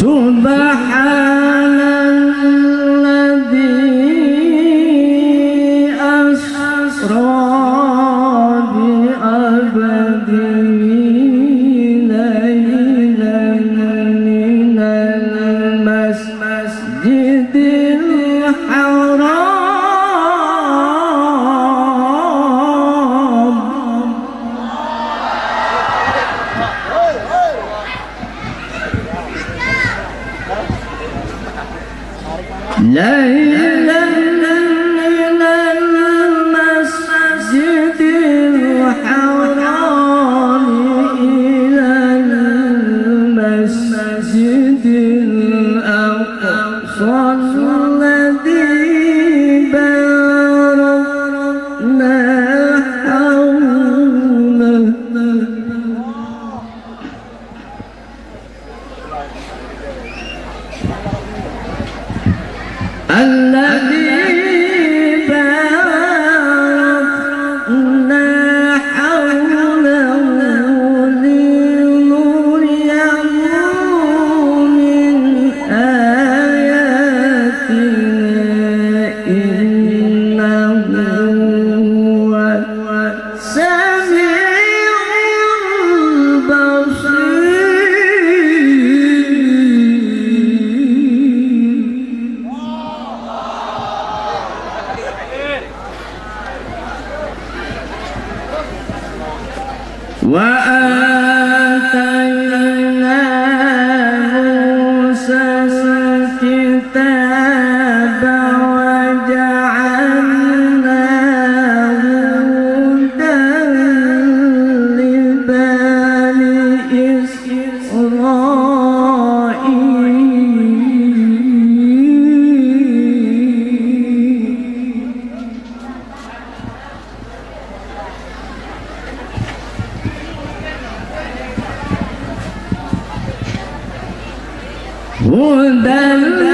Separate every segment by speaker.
Speaker 1: سبحان الذي أسرى ليلا من المسجد الحرام. What? One that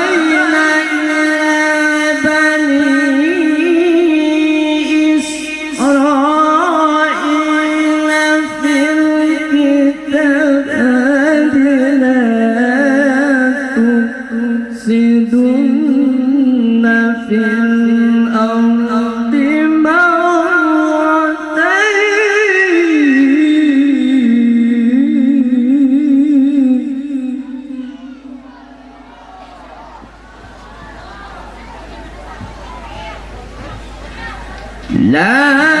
Speaker 1: La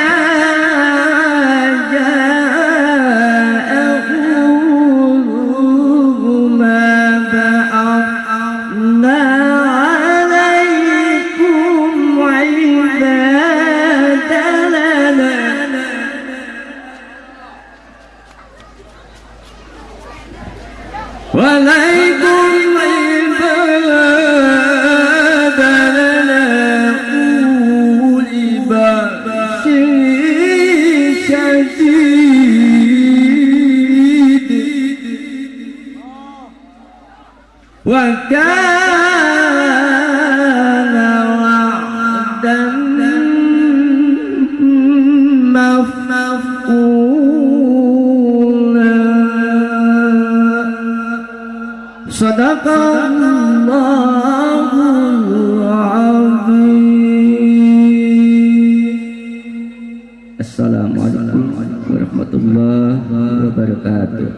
Speaker 1: وكان وعدا مفعولا. صدق الله العظيم. السلام عليكم ورحمة الله وبركاته.